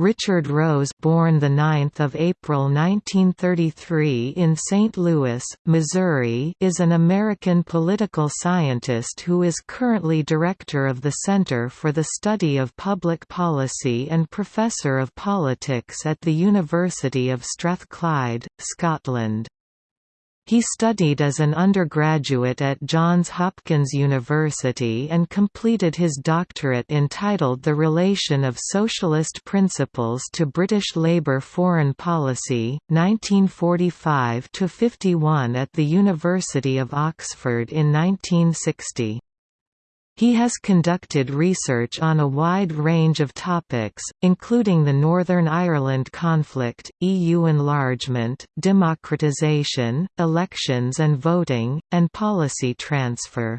Richard Rose born the 9th of April 1933 in St. Louis, Missouri is an American political scientist who is currently director of the Center for the Study of Public Policy and professor of politics at the University of Strathclyde, Scotland. He studied as an undergraduate at Johns Hopkins University and completed his doctorate entitled The Relation of Socialist Principles to British Labour Foreign Policy, 1945–51 at the University of Oxford in 1960. He has conducted research on a wide range of topics, including the Northern Ireland conflict, EU enlargement, democratisation, elections and voting, and policy transfer.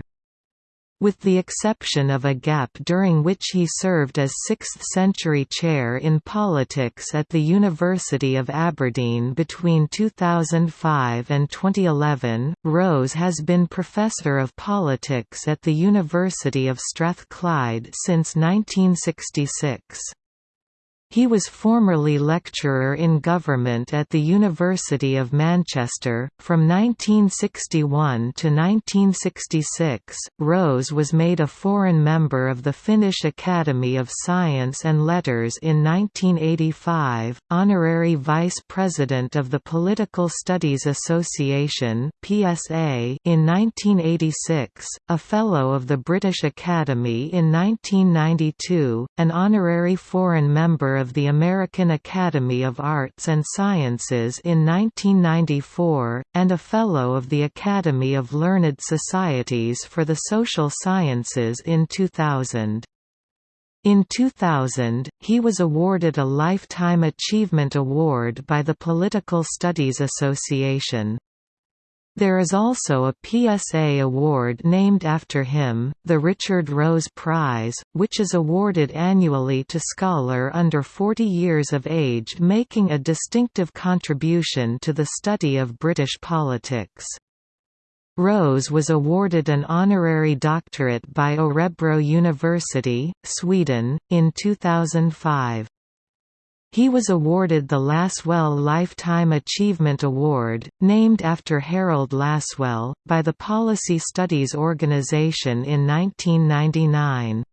With the exception of a gap during which he served as 6th-century chair in politics at the University of Aberdeen between 2005 and 2011, Rose has been Professor of Politics at the University of Strathclyde since 1966. He was formerly lecturer in government at the University of Manchester. From 1961 to 1966, Rose was made a foreign member of the Finnish Academy of Science and Letters in 1985, honorary vice president of the Political Studies Association (PSA) in 1986, a fellow of the British Academy in 1992, an honorary foreign member of the American Academy of Arts and Sciences in 1994, and a Fellow of the Academy of Learned Societies for the Social Sciences in 2000. In 2000, he was awarded a Lifetime Achievement Award by the Political Studies Association. There is also a PSA award named after him, the Richard Rose Prize, which is awarded annually to scholar under 40 years of age making a distinctive contribution to the study of British politics. Rose was awarded an honorary doctorate by Örebro University, Sweden, in 2005. He was awarded the Lasswell Lifetime Achievement Award, named after Harold Lasswell, by the Policy Studies Organization in 1999.